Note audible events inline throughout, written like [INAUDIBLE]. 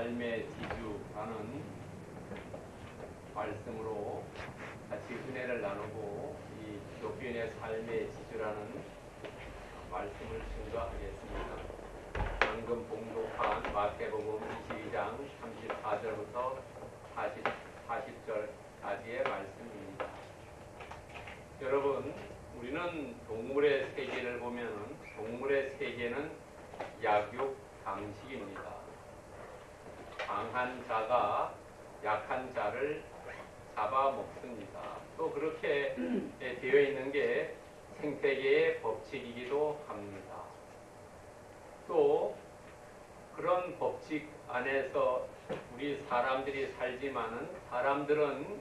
삶의 지주라는 말씀으로 같이 은혜를 나누고 이 기독교인의 삶의 지주라는 말씀을 증거하겠습니다. 방금 봉독한 마태복음 22장 34절부터 40, 40절까지의 말씀입니다. 여러분, 우리는 동물의 세계를 보면 동물의 세계는 약육 방식입니다. 강한 자가 약한 자를 잡아먹습니다. 또 그렇게 되어 있는 게 생태계의 법칙이기도 합니다. 또 그런 법칙 안에서 우리 사람들이 살지만은 사람들은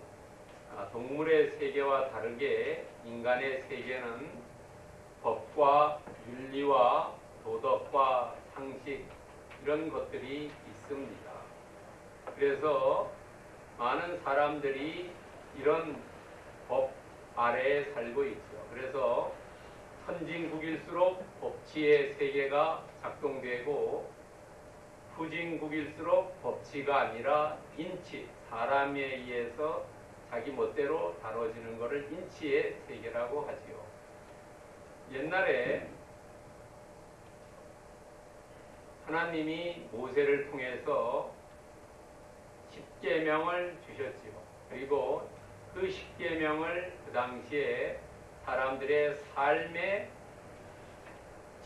아, 동물의 세계와 다르게 인간의 세계는 법과 윤리와 도덕과 상식 이런 것들이 있습니다. 그래서 많은 사람들이 이런 법 아래에 살고 있죠. 그래서 선진국일수록 법치의 세계가 작동되고 후진국일수록 법치가 아니라 인치, 사람에 의해서 자기 멋대로 다뤄지는 것을 인치의 세계라고 하지요. 옛날에 하나님이 모세를 통해서 십계명을 주셨지요. 그리고 그 십계명을 그 당시에 사람들의 삶의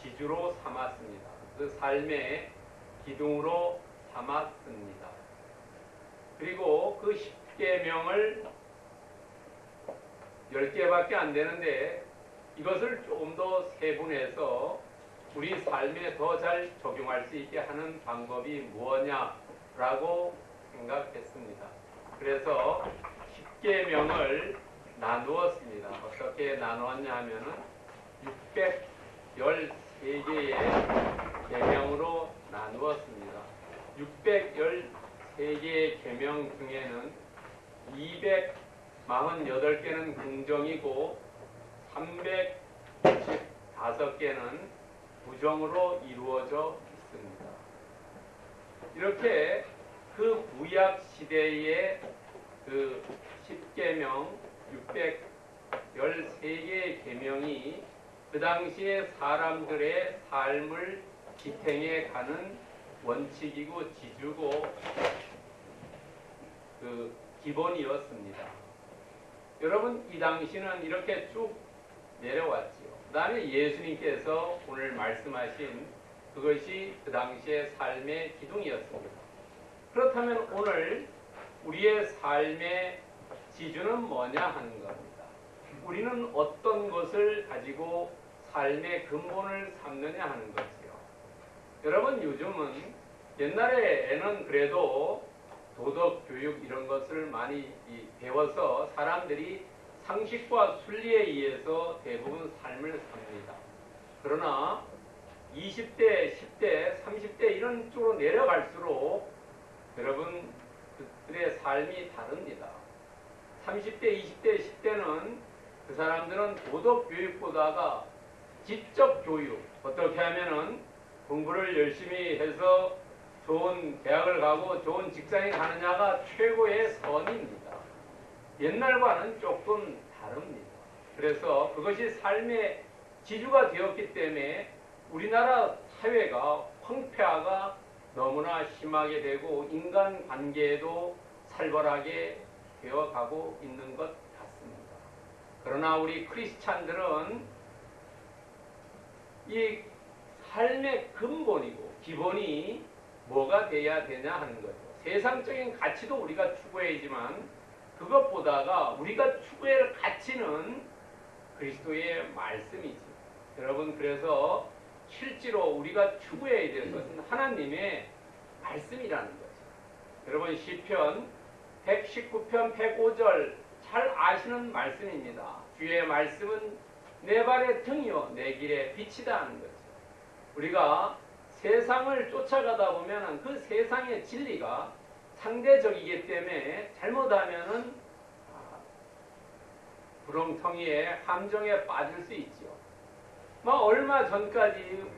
지주로 삼았습니다. 그 삶의 기둥으로 삼았습니다. 그리고 그 십계명을 열 개밖에 안 되는데 이것을 조금 더 세분해서 우리 삶에 더 잘 적용할 수 있게 하는 방법이 무엇냐라고 생각했습니다. 그래서 십계명을 나누었습니다. 어떻게 나누었냐 하면은 613개의 계명으로 나누었습니다. 613개의 계명 중에는 248개는 긍정이고 395개는 부정으로 이루어져 있습니다. 이렇게 그 구약 시대의 그 10계명 613개의 계명이 그 당시에 사람들의 삶을 지탱해 가는 원칙이고 지주고 그 기본이었습니다. 여러분 이 당시는 이렇게 쭉 내려왔지요. 그 다음에 예수님께서 오늘 말씀하신 그것이 그 당시의 삶의 기둥이었습니다. 그렇다면 오늘 우리의 삶의 지주는 뭐냐 하는 겁니다. 우리는 어떤 것을 가지고 삶의 근본을 삼느냐 하는 것이요. 여러분 요즘은 옛날에는 그래도 도덕 교육 이런 것을 많이 배워서 사람들이 상식과 순리에 의해서 대부분 삶을 삽니다. 그러나 20대, 10대, 30대 이런 쪽으로 내려갈수록 여러분 그들의 삶이 다릅니다. 30대, 20대, 10대는 그 사람들은 도덕 교육보다가 지적 교육 어떻게 하면은 공부를 열심히 해서 좋은 대학을 가고 좋은 직장에 가느냐가 최고의 선입니다. 옛날과는 조금 다릅니다. 그래서 그것이 삶의 지주가 되었기 때문에 우리나라 사회가 황폐화가 너무나 심하게 되고 인간 관계에도 살벌하게 되어가고 있는 것 같습니다. 그러나 우리 크리스찬들은 이 삶의 근본이고 기본이 뭐가 돼야 되냐 하는 거죠. 세상적인 가치도 우리가 추구해야지만 그것보다가 우리가 추구할 가치는 그리스도의 말씀이지. 여러분 그래서 실제로 우리가 추구해야 될 것은 하나님의 말씀이라는 거죠. 여러분 시편 119편 105절 잘 아시는 말씀입니다. 주의 말씀은 내 발의 등이요 내 길의 빛이다 하는 거죠. 우리가 세상을 쫓아가다 보면 그 세상의 진리가 상대적이기 때문에 잘못하면은 구렁텅이에 함정에 빠질 수 있죠. 막 얼마 전까지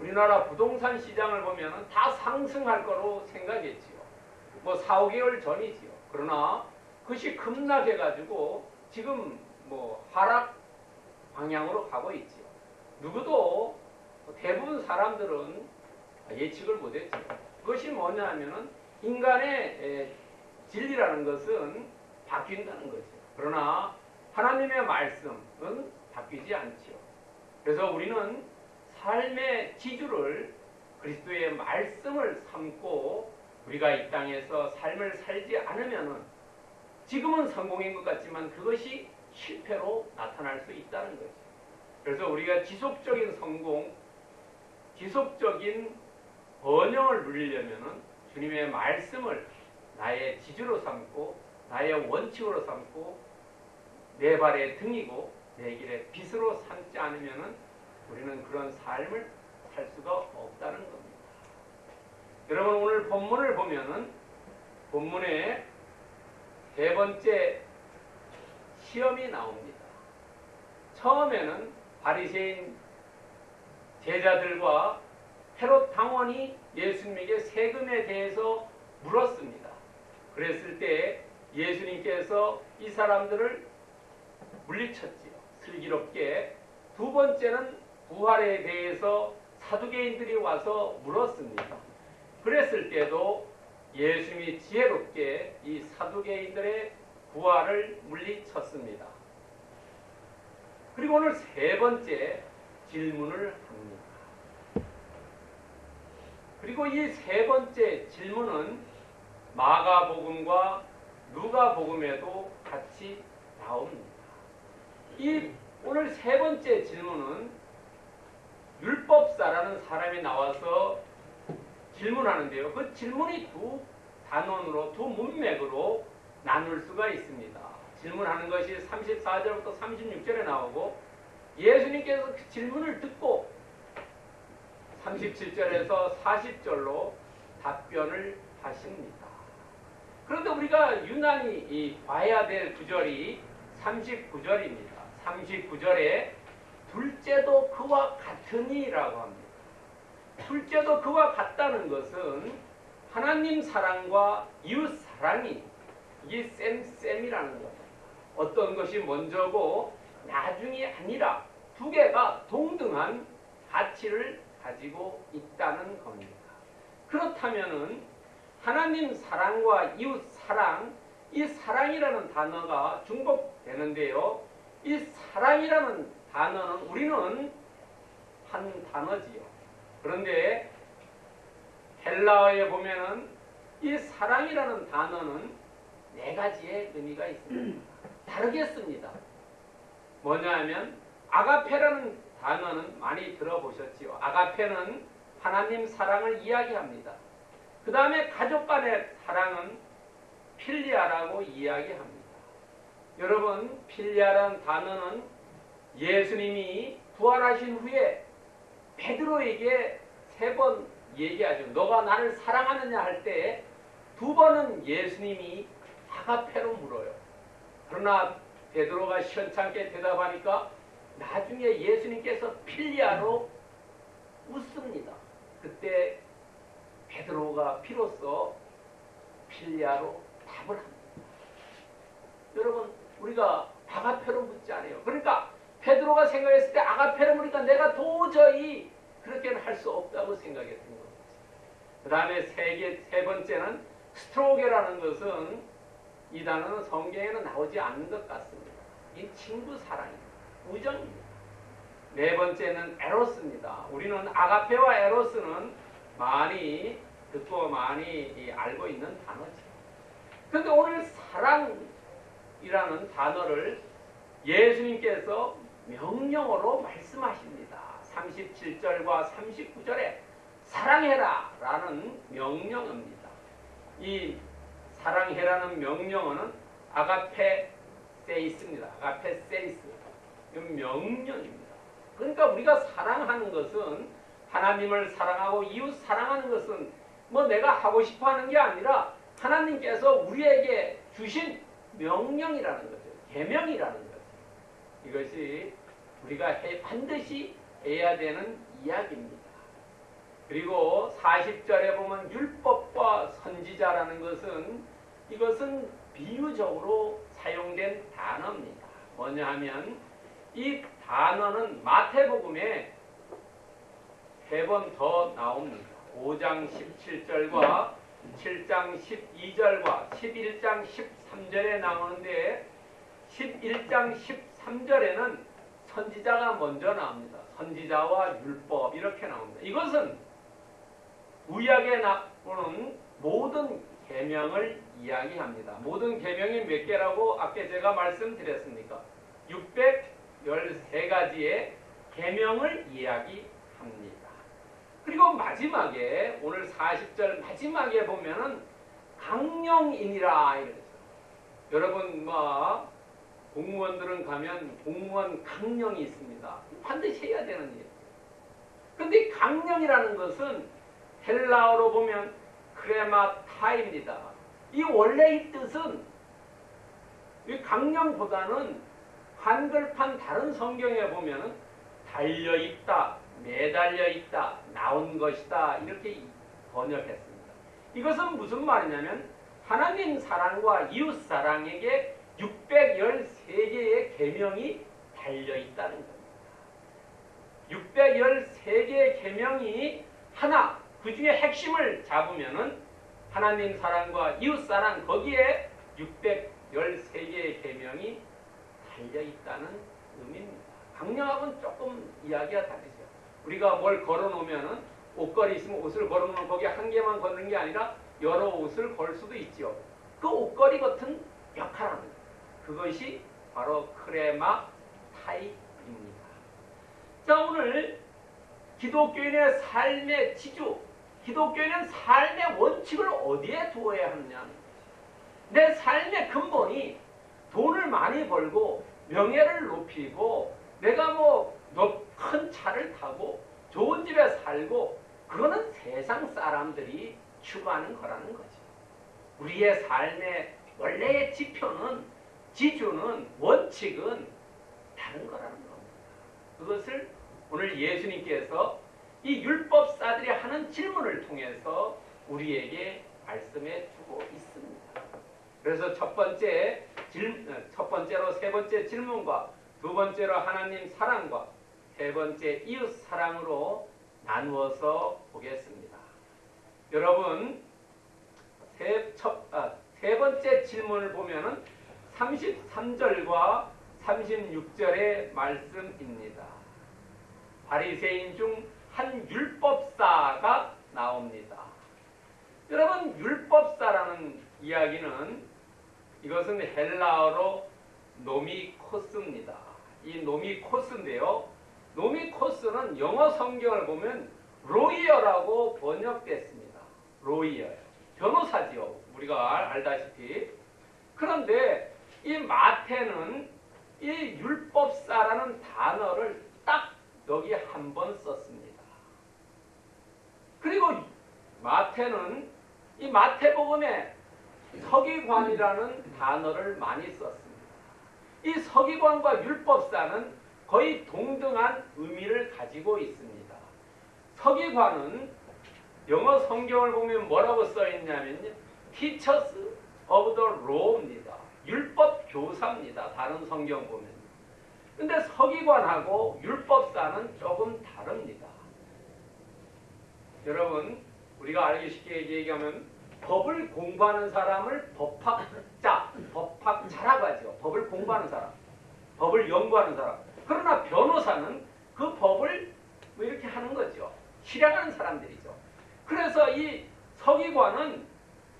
우리나라 부동산 시장을 보면 다 상승할 거로 생각했지요. 뭐 4, 5개월 전이지요. 그러나 그것이 급락해가지고 지금 뭐 하락 방향으로 가고 있지요. 누구도 대부분 사람들은 예측을 못했지요. 그것이 뭐냐면은 인간의 에, 진리라는 것은 바뀐다는 거죠. 그러나 하나님의 말씀은 바뀌지 않지요. 그래서 우리는 삶의 지주를 그리스도의 말씀을 삼고 우리가 이 땅에서 삶을 살지 않으면은 지금은 성공인 것 같지만 그것이 실패로 나타날 수 있다는 거죠. 그래서 우리가 지속적인 성공, 지속적인 번영을 누리려면은 주님의 말씀을 나의 지주로 삼고 나의 원칙으로 삼고 내 발의 등이고 내 길의 빛으로 삼지 않으면은 우리는 그런 삶을 살 수가 없다는 겁니다. 여러분 오늘 본문을 보면은 본문에 세 번째 시험이 나옵니다. 처음에는 바리새인 제자들과 헤롯 당원이 예수님에게 세금에 대해서 물었습니다. 그랬을 때 예수님께서 이 사람들을 물리쳤지요. 슬기롭게. 두 번째는 부활에 대해서 사두개인들이 와서 물었습니다. 그랬을 때도 예수님이 지혜롭게 이 사두개인들의 부활을 물리쳤습니다. 그리고 오늘 세 번째 질문을 합니다. 그리고 이 세 번째 질문은 마가복음과 누가복음에도 같이 나옵니다. 이 오늘 세 번째 질문은 율법사라는 사람이 나와서 질문하는데요. 그 질문이 두 단원으로 두 문맥으로 나눌 수가 있습니다. 질문하는 것이 34절부터 36절에 나오고 예수님께서 그 질문을 듣고 37절에서 40절로 답변을 하십니다. 그런데 우리가 유난히 봐야 될 구절이 39절입니다. 39절에 둘째도 그와 같으니라고 합니다. 둘째도 그와 같다는 것은 하나님 사랑과 이웃 사랑이 이게 쌤쌤이라는 겁니다. 어떤 것이 먼저고 나중이 아니라 두 개가 동등한 가치를 가지고 있다는 겁니다. 그렇다면은 하나님 사랑과 이웃 사랑, 이 사랑이라는 단어가 중복되는데요. 이 사랑이라는 단어는 우리는 한 단어지요. 그런데 헬라어에 보면은 이 사랑이라는 단어는 네 가지의 의미가 있습니다. [CLEARS THROAT] 다르게 씁니다. 뭐냐 하면 아가페라는 단어는 많이 들어보셨지요. 아가페는 하나님 사랑을 이야기합니다. 그 다음에 가족 간의 사랑은 필리아라고 이야기합니다. 여러분 필리아라는 단어는 예수님이 부활하신 후에 베드로에게 세 번 얘기하죠. 너가 나를 사랑하느냐 할 때 두 번은 예수님이 아가페로 물어요. 그러나 베드로가 시원찮게 대답하니까 나중에 예수님께서 필리아로 웃습니다. 그때 베드로가 비로소 필리아로 답을 합니다. 여러분 우리가 아가페로 묻지 않아요. 그러니까 베드로가 생각했을 때 아가페로 묻으니까 내가 도저히 그렇게는 할 수 없다고 생각했던 겁니다. 그 다음에 세, 세 번째는 스트로게라는 것은 이 단어는 성경에는 나오지 않는 것 같습니다. 이 친구 사랑입니다. 우정입니다. 네 번째는 에로스입니다. 우리는 아가페와 에로스는 많이 듣고 많이 알고 있는 단어죠. 그런데 오늘 사랑 이라는 단어를 예수님께서 명령어로 말씀하십니다. 37절과 39절에 사랑해라 라는 명령어입니다. 이 사랑해라는 명령어는 아가페 세이스입니다. 아가페 세이스. 명령입니다. 그러니까 우리가 사랑하는 것은 하나님을 사랑하고 이웃 사랑하는 것은 뭐 내가 하고 싶어 하는 게 아니라 하나님께서 우리에게 주신 명령이라는 거죠. 계명이라는 거죠. 이것이 우리가 해, 반드시 해야 되는 이야기입니다. 그리고 40절에 보면 율법과 선지자라는 것은 이것은 비유적으로 사용된 단어입니다. 뭐냐 하면 이 단어는 마태복음에 세 번 더 나옵니다. 5장 17절과 7장 12절과 11장 13절에 나오는데 11장 13절에는 선지자가 먼저 나옵니다. 선지자와 율법 이렇게 나옵니다. 이것은 구약에 나오는 모든 계명을 이야기합니다. 모든 계명이 몇 개라고 아까 제가 말씀드렸습니까? 613가지의 계명을 이야기합니다. 그리고 마지막에 오늘 40절 마지막에 보면은 강령인이라 이랬어요. 여러분 뭐 공무원들은 가면 공무원 강령이 있습니다. 반드시 해야 되는 일. 근데 강령이라는 것은 헬라어로 보면 크레마타입니다. 이 원래의 뜻은 이 강령보다는 한글판 다른 성경에 보면은 달려 있다, 매달려 있다, 나온 것이다 이렇게 번역했습니다. 이것은 무슨 말이냐면 하나님 사랑과 이웃 사랑에게 613개의 계명이 달려 있다는 겁니다. 613개의 계명이 하나 그 중에 핵심을 잡으면은 하나님 사랑과 이웃 사랑 거기에 613개의 계명이 달려 있다는 의미입니다. 강령하고는 조금 이야기가 다르죠. 우리가 뭘 걸어 놓으면은 옷걸이 있으면 옷을 걸어 놓으면 거기 한 개만 걷는 게 아니라 여러 옷을 걸 수도 있지요. 그 옷걸이 같은 역할을 합니다. 그것이 바로 크레마 타입입니다. 자, 오늘 기독교인의 삶의 지주, 기독교인은 삶의 원칙을 어디에 두어야 하느냐. 내 삶의 근본이 돈을 많이 벌고 명예를 높이고 내가 뭐 큰 차를 타고 좋은 집에 살고 그거는 세상 사람들이 추구하는 거라는 거죠. 우리의 삶의 원래의 지표는 지주는 원칙은 다른 거라는 겁니다. 그것을 오늘 예수님께서 이 율법사들이 하는 질문을 통해서 우리에게 말씀해 주고 있습니다. 그래서 첫 번째 질, 첫 번째로 세 번째 질문과 두 번째로 하나님 사랑과 세 번째 이웃 사랑으로 나누어서 보겠습니다. 여러분 세, 첫, 아, 세 번째 질문을 보면은 33절과 36절의 말씀입니다. 바리새인 중 한 율법사가 나옵니다. 여러분 율법사라는 이야기는 이것은 헬라어로 νομικός입니다. 이 νομικός인데요. νομικός는 영어 성경을 보면 lawyer라고 번역됐습니다. 로이어. 변호사지요. 우리가 알다시피. 그런데 이 마태는 이 율법사라는 단어를 딱 여기 한 번 썼습니다. 그리고 마태는 이 마태복음에 서기관이라는 단어를 많이 썼습니다. 이 서기관과 율법사는 거의 동등한 의미를 가지고 있습니다. 서기관은 영어 성경을 보면 뭐라고 써 있냐면요. Teachers of the Law입니다. 율법 교사입니다. 다른 성경 보면. 근데 서기관하고 율법사는 조금 다릅니다. 여러분, 우리가 알기 쉽게 얘기하면 법을 공부하는 사람을 법학자, 법학자라고 하죠. 법을 공부하는 사람, 법을 연구하는 사람. 그러나 변호사는 그 법을 뭐 이렇게 하는 거죠. 실행하는 사람들이죠. 그래서 이 서기관은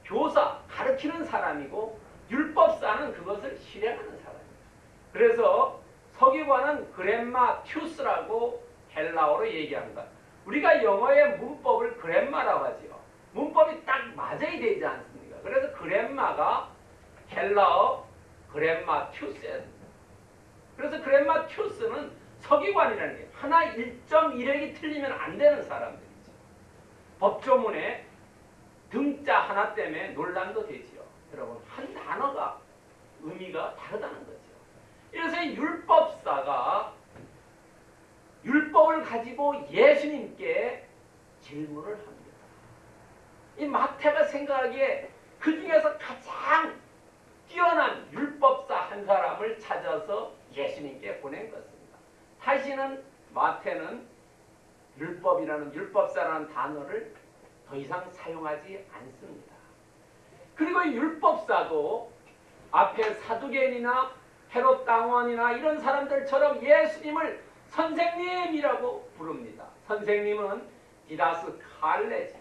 교사, 가르치는 사람이고 율법사는 그것을 실행하는 사람입니다. 그래서 서기관은 그랜마 튜스라고 헬라어로 얘기합니다. 우리가 영어의 문법을 그랜마라고 하지요. 문법이 딱 맞아야 되지 않습니까? 그래서 그랜마가 헬라어 그랜마 튜스예요. 그래서 그랜마 튜스는 서기관이라는 게 하나 1.1획이 틀리면 안 되는 사람들이죠. 법조문에 등자 하나 때문에 논란도 되지요. 여러분 한 단어가 의미가 다르다는 거죠. 그래서 율법사가 율법을 가지고 예수님께 질문을 합니다. 이 마태가 생각하기에 그 중에서 가장 뛰어난 율법사 한 사람을 찾아서 예수님께 보낸 것입니다. 다시는 마태는 율법이라는 율법사라는 단어를 더 이상 사용하지 않습니다. 그리고 율법사도 앞에 사두개인이나 헤롯 당원이나 이런 사람들처럼 예수님을 선생님이라고 부릅니다. 선생님은 디다스 칼레죠.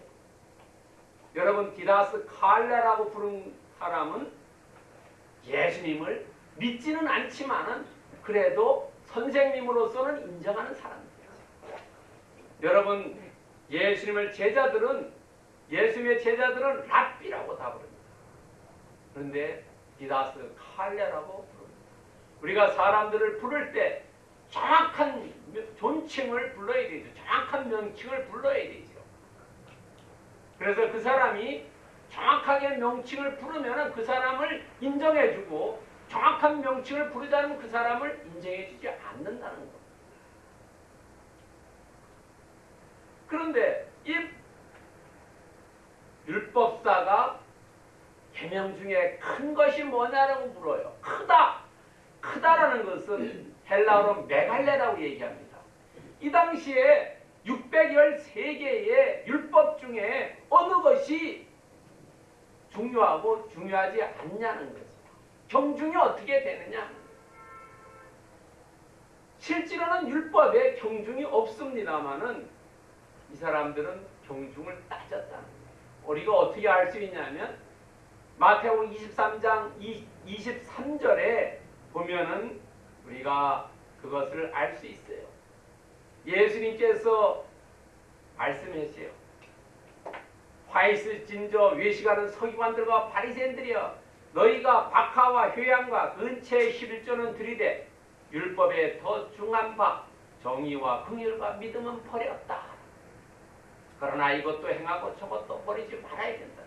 여러분 디다스 칼레라고 부른 사람은 예수님을 믿지는 않지만은 그래도 선생님으로서는 인정하는 사람들이죠. 여러분 예수님을 제자들은 예수님의 제자들은 랍비라고 다 부릅니다. 그런데 디다스 칼레라고 부릅니다. 우리가 사람들을 부를 때 정확한 존칭을 불러야 되죠. 정확한 명칭을 불러야 되죠. 그래서 그 사람이 정확하게 명칭을 부르면 그 사람을 인정해주고 정확한 명칭을 부르지 않으면 그 사람을 인정해주지 않는다는 겁니다. 그런데 이 율법사가 계명 중에 큰 것이 뭐냐라고 물어요. 크다. 크다라는 것은 헬라어로 메갈레라고 얘기합니다. 이 당시에 613개의 율법 중에 어느 것이 중요하고 중요하지 않냐는 거죠. 경중이 어떻게 되느냐? 실제로는 율법에 경중이 없습니다만은 이 사람들은 경중을 따졌다는 거예요. 우리가 어떻게 알 수 있냐면 마태복음 23장 23절에 보면은 우리가 그것을 알 수 있어요. 예수님께서 말씀하세요. 화이스 진저 외식하는 서기관들과 바리새인들이여 너희가 박하와 효양과 근처의 11조는 들이되 율법에 더 중한 바 정의와 긍휼과 믿음은 버렸다. 그러나 이것도 행하고 저것도 버리지 말아야 된다.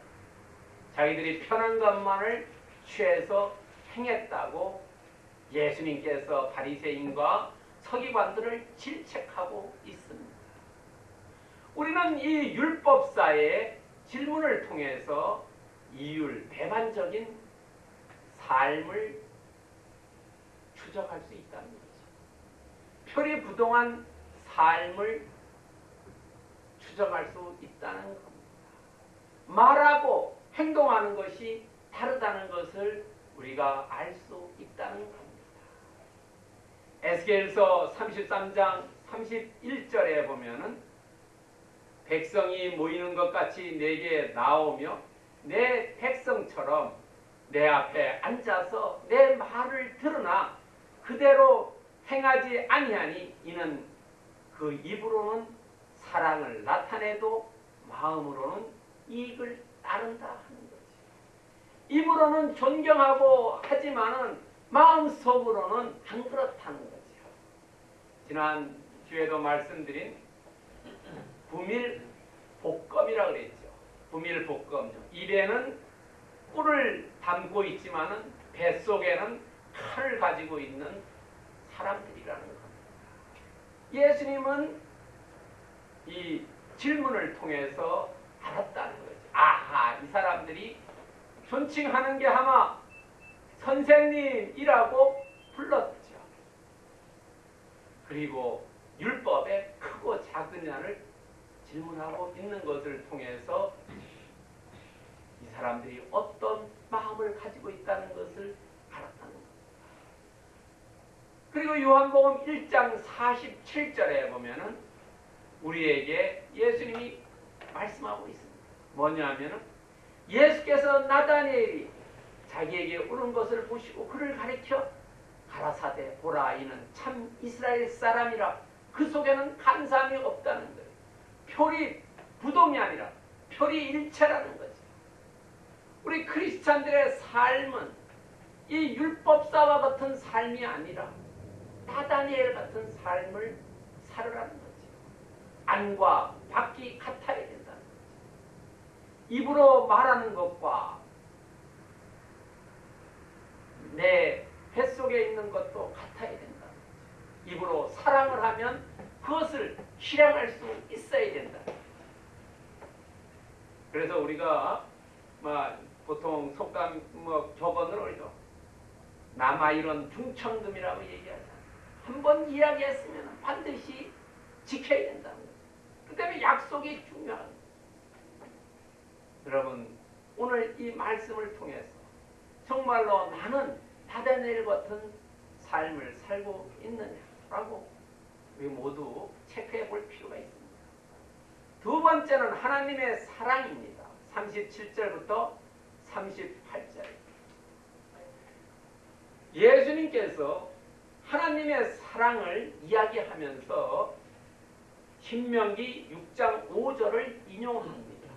자기들이 편한 것만을 취해서 행했다고 예수님께서 바리새인과 서기관들을 질책하고 있습니다. 우리는 이 율법사의 질문을 통해서 이율, 배반적인 삶을 추적할 수 있다는 거죠. 표리 부동한 삶을 추적할 수 있다는 겁니다. 말하고 행동하는 것이 다르다는 것을 우리가 알 수 있다는 겁니다. 에스겔서 33장 31절에 보면은 백성이 모이는 것 같이 내게 나오며 내 백성처럼 내 앞에 앉아서 내 말을 들으나 그대로 행하지 아니하니 이는 그 입으로는 사랑을 나타내도 마음으로는 이익을 따른다 하는 거지. 입으로는 존경하고 하지만은 마음속으로는 안 그렇다는 거죠. 지난 주에도 말씀드린 부밀 복검이라 그랬죠. 부밀 복검. 입에는 꿀을 담고 있지만은 뱃속에는 칼을 가지고 있는 사람들이라는 겁니다. 예수님은 이 질문을 통해서 알았다는 거죠. 아하, 이 사람들이 존칭하는 게 아마 선생님이라고 불렀죠. 그리고 율법의 크고 작으냐를 질문하고 있는 것을 통해서 이 사람들이 어떤 마음을 가지고 있다는 것을 알았다는 겁니다. 그리고 요한복음 1장 47절에 보면은 우리에게 예수님이 말씀하고 있습니다. 뭐냐면은 예수께서 나다니엘이 자기에게 오는 것을 보시고 그를 가리켜 가라사대 보라 이는 참 이스라엘 사람이라 그 속에는 간삼이 없다는 거예요. 표리 부동이 아니라 표리 일체라는 거죠. 우리 크리스찬들의 삶은 이 율법사와 같은 삶이 아니라 나다니엘 같은 삶을 살으라는. 안과 밖이 같아야 거죠. 입으로 말하는 것과 내 뱃속에 있는 것도 같아야 된다. 입으로 사랑을 하면 그것을 실행할 수 있어야 된다. 그래서 우리가 뭐 보통 속담 뭐 격언을 올려 남아 이런 중천금이라고 얘기하잖아. 한번 이야기했으면 반드시 지켜야. 그 때문에 약속이 중요한. 여러분 오늘 이 말씀을 통해서 정말로 나는 다다넬 같은 삶을 살고 있느냐라고 우리 모두 체크해 볼 필요가 있습니다. 두 번째는 하나님의 사랑입니다. 37절부터 38절. 예수님께서 하나님의 사랑을 이야기하면서 신명기 6장 5절을 인용합니다.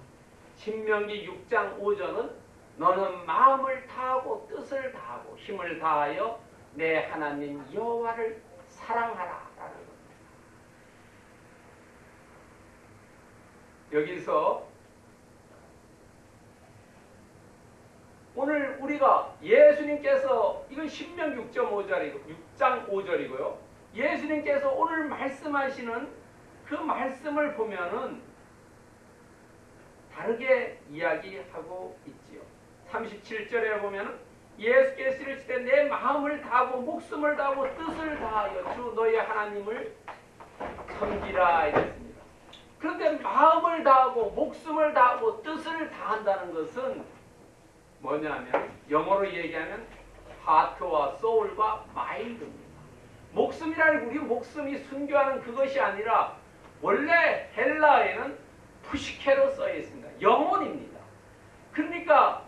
신명기 6장 5절은 너는 마음을 다하고 뜻을 다하고 힘을 다하여 내 하나님 여호와를 사랑하라 라는 겁니다. 여기서 오늘 우리가 예수님께서 이건 신명 6.5절이고 6장 5절이고요. 예수님께서 오늘 말씀하시는 그 말씀을 보면은 다르게 이야기하고 있지요. 37절에 보면은 예수께서 이르시되 내 마음을 다하고 목숨을 다하고 뜻을 다하여 주 너의 하나님을 섬기라 이랬습니다. 그런데 마음을 다하고 목숨을 다하고 뜻을 다한다는 것은 뭐냐면 영어로 얘기하면 하트와 소울과 마인드입니다. 목숨이라는 우리 목숨이 순교하는 그것이 아니라 원래 헬라에는 푸시케로 써 있습니다. 영혼입니다. 그러니까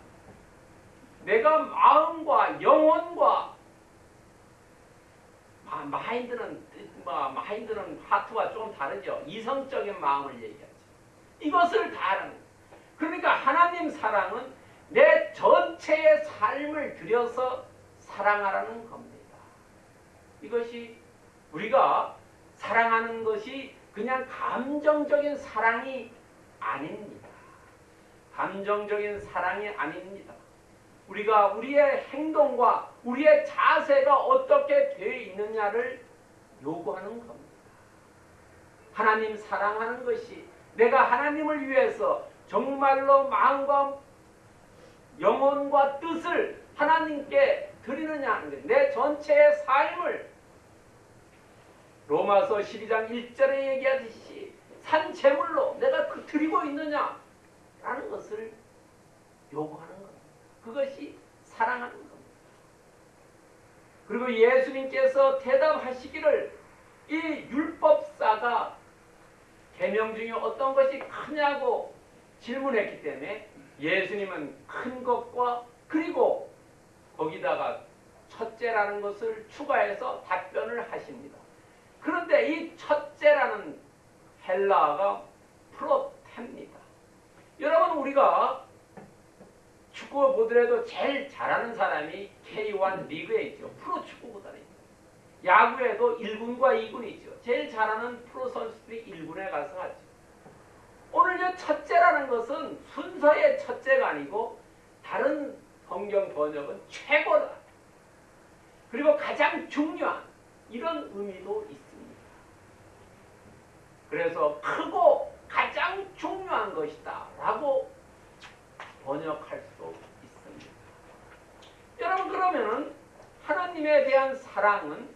내가 마음과 영혼과 아, 마인드는 뭐, 마인드는 하트와 조금 다르죠. 이성적인 마음을 얘기하죠. 이것을 다른 그러니까 하나님 사랑은 내 전체의 삶을 들여서 사랑하라는 겁니다. 이것이 우리가 사랑하는 것이 그냥 감정적인 사랑이 아닙니다. 감정적인 사랑이 아닙니다. 우리가 우리의 행동과 우리의 자세가 어떻게 되어 있느냐를 요구하는 겁니다. 하나님 사랑하는 것이 내가 하나님을 위해서 정말로 마음과 영혼과 뜻을 하나님께 드리느냐 하는 것. 내 전체의 삶을 로마서 12장 1절에 얘기하듯이 산 제물로 내가 그 드리고 있느냐 라는 것을 요구하는 겁니다. 그것이 사랑하는 겁니다. 그리고 예수님께서 대답하시기를 이 율법사가 계명 중에 어떤 것이 크냐고 질문했기 때문에 예수님은 큰 것과 그리고 거기다가 첫째라는 것을 추가해서 답변을 하십니다. 그런데 이 첫째라는 헬라어가 프로테입니다. 여러분 우리가 축구 보더라도 제일 잘하는 사람이 K1 리그에 있죠. 프로 축구보다는 야구에도 1군과 2군이 있죠. 제일 잘하는 프로 선수들이 1군에 가서 하죠. 오늘 이 첫째라는 것은 순서의 첫째가 아니고 다른 성경 번역은 최고다. 그리고 가장 중요한 이런 의미도 있습니다. 그래서 크고 가장 중요한 것이다 라고 번역할 수 있습니다. 여러분 그러면은 하나님에 대한 사랑은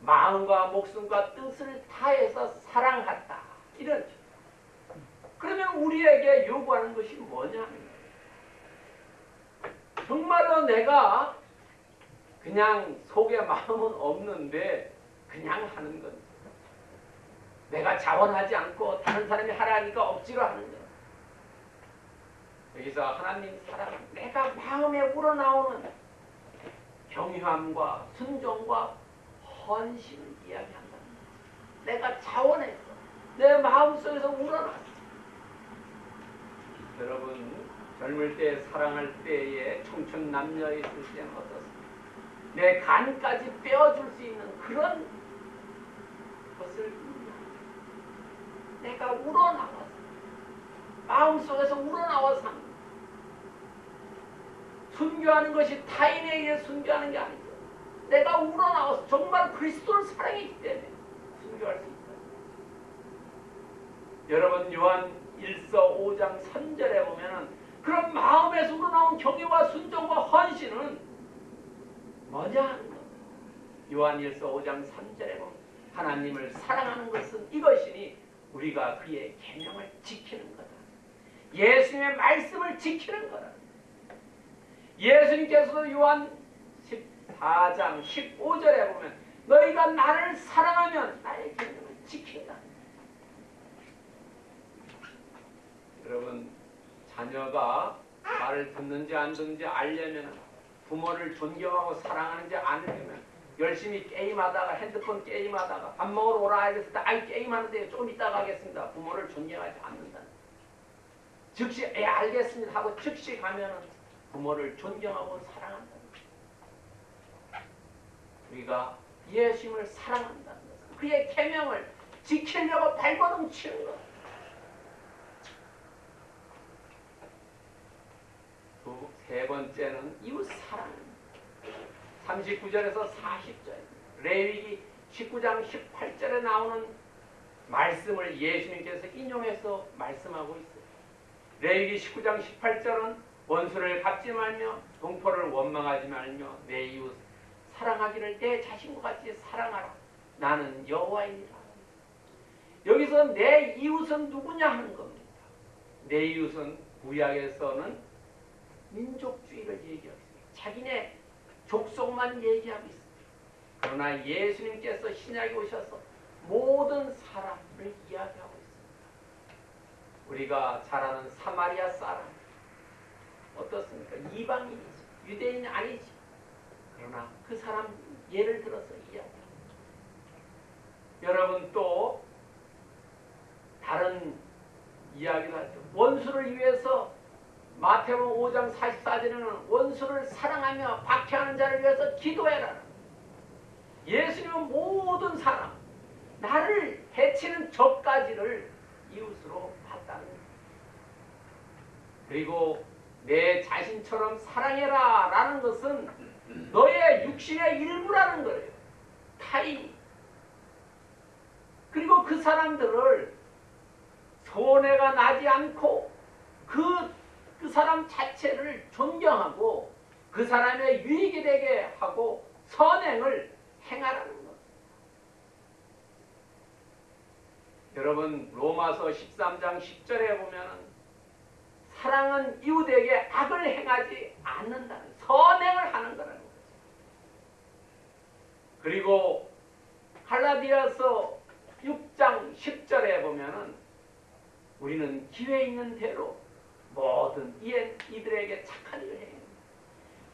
마음과 목숨과 뜻을 다해서 사랑한다. 이런 그러면 우리에게 요구하는 것이 뭐냐면 정말로 내가 그냥 속에 마음은 없는데 그냥 하는 건 내가 자원하지 않고 다른 사람이 하라니까 억지로 하는 거 여기서 하나님 사랑은 내가 마음에 우러나오는 경유함과 순종과 헌신을 이야기한다는 거지. 내가 자원해서 내 마음속에서 우러났어. 여러분 젊을 때 사랑할 때에 청춘 남녀 있을 때는 어떻습니까? 내 간까지 빼어줄 수 있는 그런 것을 내가 우러나왔어. 마음속에서 우러나와서 순교하는 것이 타인에게 순교하는 게 아니죠. 내가 우러나와서 정말 그리스도를 사랑했기 때문에 순교할 수 있다. 여러분 요한 1서 5장 3절에 보면은 그런 마음에서 우러나온 경외와 순종과 헌신은 뭐냐 하는 것. 요한 1서 5장 3절에 보면 하나님을 사랑하는 것은 이것이니 우리가 그의 계명을 지키는 거다. 예수님의 말씀을 지키는 거다. 예수님께서도 요한 14장 15절에 보면 너희가 나를 사랑하면 나의 계명을 지킨다. 여러분 자녀가 말을 듣는지 안 듣는지 알려면 부모를 존경하고 사랑하는지 않으려면 열심히 게임하다가 핸드폰 게임하다가 밥 먹으러 오라 했을 때 아이 게임하는데 조금 이따 가겠습니다. 부모를 존경하지 않는다. 즉시 예 알겠습니다 하고 즉시 가면은 부모를 존경하고 사랑한다. 우리가 예수님을 사랑한다는 것은 그의 계명을 지키려고 발버둥 치는 것. 두, 세 번째는 이웃 사랑입니다. 39절에서 40절 레위기 19장 18절에 나오는 말씀을 예수님께서 인용해서 말씀하고 있어요. 레위기 19장 18절은 원수를 갚지 말며 동포를 원망하지 말며 내 이웃 사랑하기를 내 자신과 같이 사랑하라. 나는 여호와이니라. 여기서 내 이웃은 누구냐 하는 겁니다. 내 이웃은 구약에서는 민족주의를 있습니다. 자기네 족속만 얘기하고 있습니다. 그러나 예수님께서 신약에 오셔서 모든 사람을 이야기하고 있습니다. 우리가 잘 아는 사마리아 사람 어떻습니까? 이방인이지 유대인 아니지 그러나 그 사람 예를 들어서 이야기합니다. 여러분 또 다른 이야기를 하죠. 원수를 위해서 마태복음 5장 44절에는 원수를 사랑하며 박해하는 자를 위해서 기도해라. 예수님은 모든 사람, 나를 해치는 적까지를 이웃으로 봤다는. 그리고 내 자신처럼 사랑해라 라는 것은 너의 육신의 일부라는 거예요. 타인. 그리고 그 사람들을 손해가 나지 않고 그, 그 사람 자체를 존경하고 그 사람의 유익이 되게 하고 선행을 행하라는 것. 여러분 로마서 13장 10절에 보면 사랑은 이웃에게 악을 행하지 않는다는 선행을 하는 거라는 거죠. 그리고 갈라디아서 6장 10절에 보면 은 우리는 기회 있는 대로 모든 이들에게 착한 일을 합니다.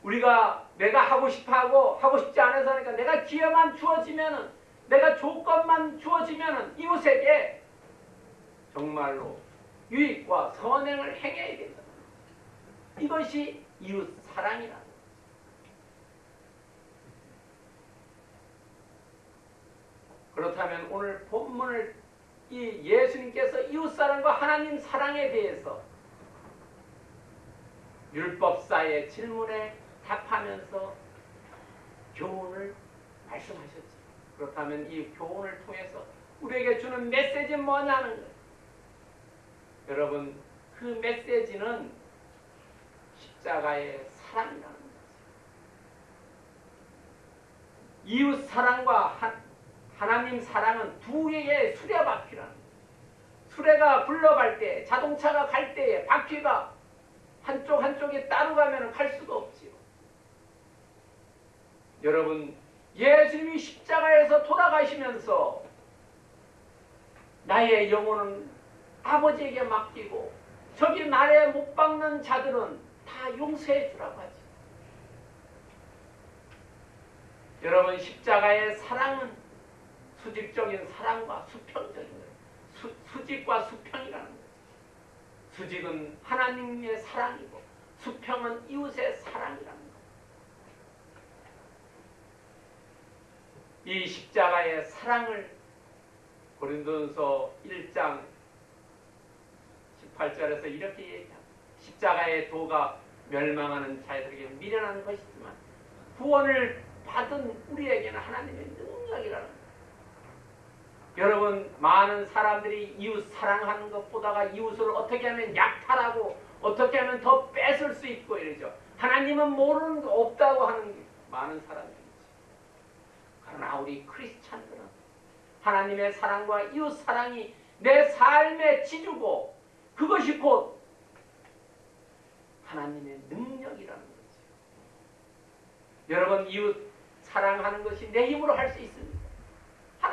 우리가 내가 하고 싶어하고 하고 싶지 않아서 하니까 내가 기회만 주어지면은 내가 조건만 주어지면은 이웃에게 정말로 유익과 선행을 행해야 된다. 이것이 이웃 사랑이라는 거죠. 그렇다면 오늘 본문을 이 예수님께서 이웃 사랑과 하나님 사랑에 대해서 율법사의 질문에 답하면서 교훈을 말씀하셨죠. 그렇다면 이 교훈을 통해서 우리에게 주는 메시지는 뭐냐는 거예요. 여러분 그 메시지는 십자가의 사랑이라는 거죠. 이웃 사랑과 한, 하나님 사랑은 두 개의 수레바퀴라는 거예요. 수레가 굴러갈 때 자동차가 갈 때에 바퀴가 한쪽 한쪽에 따로 가면 갈 수가 없지요. 여러분 예수님이 십자가에서 돌아가시면서 나의 영혼은 아버지에게 맡기고 저기 나에 못 박는 자들은 다 용서해 주라고 하지. 여러분 십자가의 사랑은 수직적인 사랑과 수평적인. 수, 수직과 수평이라는. 수직은 하나님의 사랑이고 수평은 이웃의 사랑이라는 거예요. 이 십자가의 사랑을 고린도전서 1장 18절에서 이렇게 얘기합니다. 십자가의 도가 멸망하는 자들에게 미련한 것이지만 구원을 받은 우리에게는 하나님의 능력이라는. 여러분 많은 사람들이 이웃 사랑하는 것보다가 이웃을 어떻게 하면 약탈하고 어떻게 하면 더 뺏을 수 있고 이러죠. 하나님은 모르는 거 없다고 하는 게 많은 사람들이지. 그러나 우리 크리스찬들은 하나님의 사랑과 이웃 사랑이 내 삶의 지주고 그것이 곧 하나님의 능력이라는 거죠. 여러분 이웃 사랑하는 것이 내 힘으로 할 수 있습니다.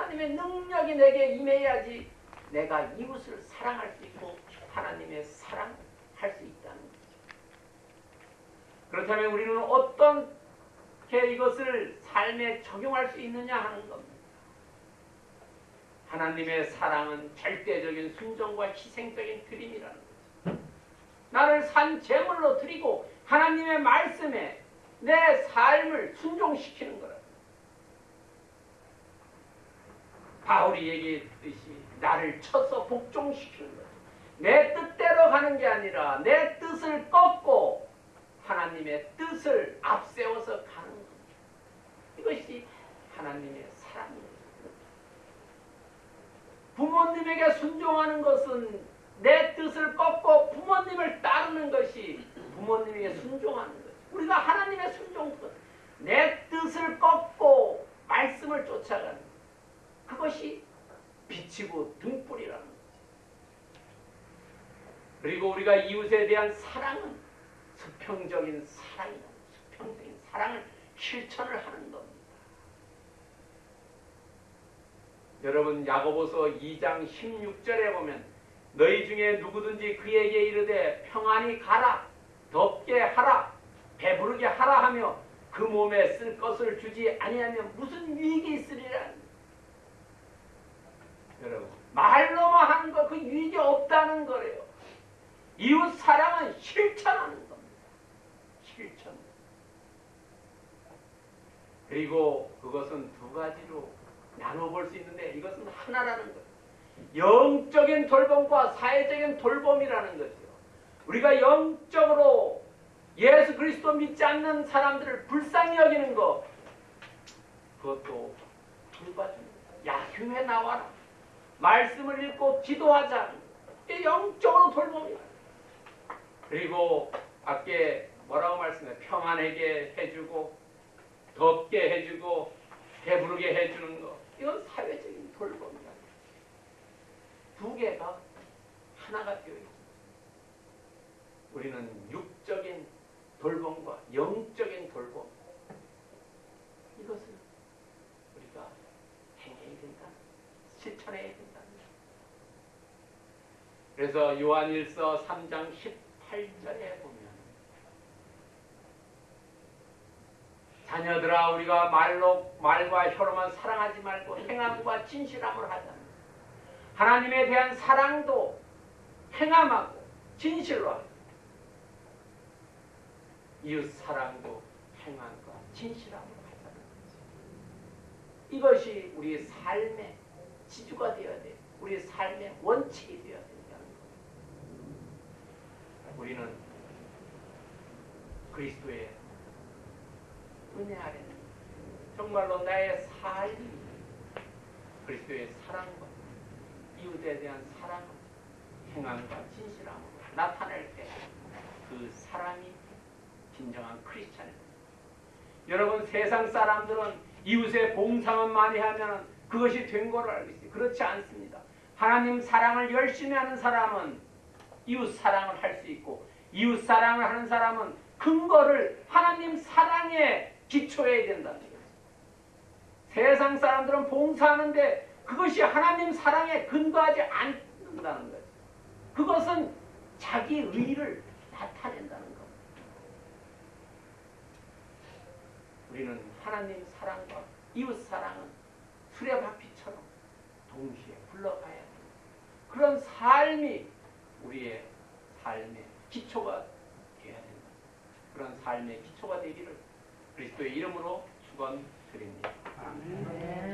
하나님의 능력이 내게 임해야지 내가 이웃을 사랑할 수 있고 하나님을 사랑할 수 있다는 거죠. 그렇다면 우리는 어떻게 이것을 삶에 적용할 수 있느냐 하는 겁니다. 하나님의 사랑은 절대적인 순종과 희생적인 드림이라는 거죠. 나를 산 제물로 드리고 하나님의 말씀에 내 삶을 순종시키는 거라. 바울이 얘기했듯이 나를 쳐서 복종시키는 거죠. 내 뜻대로 가는 게 아니라 내 뜻을 꺾고 하나님의 뜻을 앞세워서 가는 겁니다. 이것이 하나님의 사랑입니다. 부모님에게 순종하는 것은 내 뜻을 꺾고 부모님을 따르는 것이 부모님에게 순종하는 것. 우리가 하나님의 순종권, 내 뜻을 꺾고 말씀을 쫓아가는 것. 그것이 빛이고 등불이라는 거죠. 그리고 우리가 이웃에 대한 사랑은 수평적인 사랑이다. 수평적인 사랑을 실천을 하는 겁니다. 여러분 야고보서 2장 16절에 보면 너희 중에 누구든지 그에게 이르되 평안히 가라 덥게 하라 배부르게 하라 하며 그 몸에 쓸 것을 주지 아니하면 무슨 유익이 있으리라 여러분 말로만 하는 거그 유익이 없다는 거래요 이웃 사랑은 실천하는 겁니다 실천 그리고 그것은 두 가지로 나눠볼 수 있는데 이것은 하나라는 거예요. 영적인 돌봄과 사회적인 돌봄이라는 거죠. 우리가 영적으로 예수 그리스도 믿지 않는 사람들을 불쌍히 여기는 것 그것도 거예요. 야 교회 나와라. 말씀을 읽고 기도하자. 이게 영적으로 돌봄이야. 그리고 밖에 뭐라고 말씀해 평안하게 해주고 덥게 해주고 배부르게 해주는 거 이건 사회적인 돌봄이다. 두 개가 하나가 되어 있습니다. 우리는 육적인 돌봄과 영적인 돌봄 이것을 우리가 행해야 된다. 실천해야 된다. 그래서 요한일서 3장 18절에 보면 자녀들아 우리가 말로 말과 혀로만 사랑하지 말고 행함과 진실함을 하자. 하나님에 대한 사랑도 행함하고 진실로 하자. 이웃 사랑도 행함과 진실함으로 거지. 이것이 우리의 삶의 지주가 되어야 돼. 우리의 삶의 원칙이 되어야 거. 우리는 그리스도의 은혜 아래 정말로 나의 삶이 그리스도의 사랑과 이웃에 대한 사랑을 행함과 진실함으로 나타낼 때 그 사람이 진정한 크리스찬입니다. 여러분 세상 사람들은 이웃의 봉사만 많이 하면 그것이 된 거로 알고 있어요. 그렇지 않습니다. 하나님 사랑을 열심히 하는 사람은 이웃 사랑을 할 수 있고 이웃 사랑을 하는 사람은 근거를 하나님 사랑에 기초해야 된다는 거예요. 세상 사람들은 봉사하는데 그것이 하나님 사랑에 근거하지 않는다는 거예요. 그것은 자기 의를 나타낸다는 겁니다. 우리는 하나님 사랑과 이웃 사랑은 수레바퀴처럼 동시에 흘러가야 합니다. 그런 삶이 우리의 삶의 기초가 되어야 된다. 그런 삶의 기초가 되기를 그리스도의 이름으로 축원드립니다. 아멘.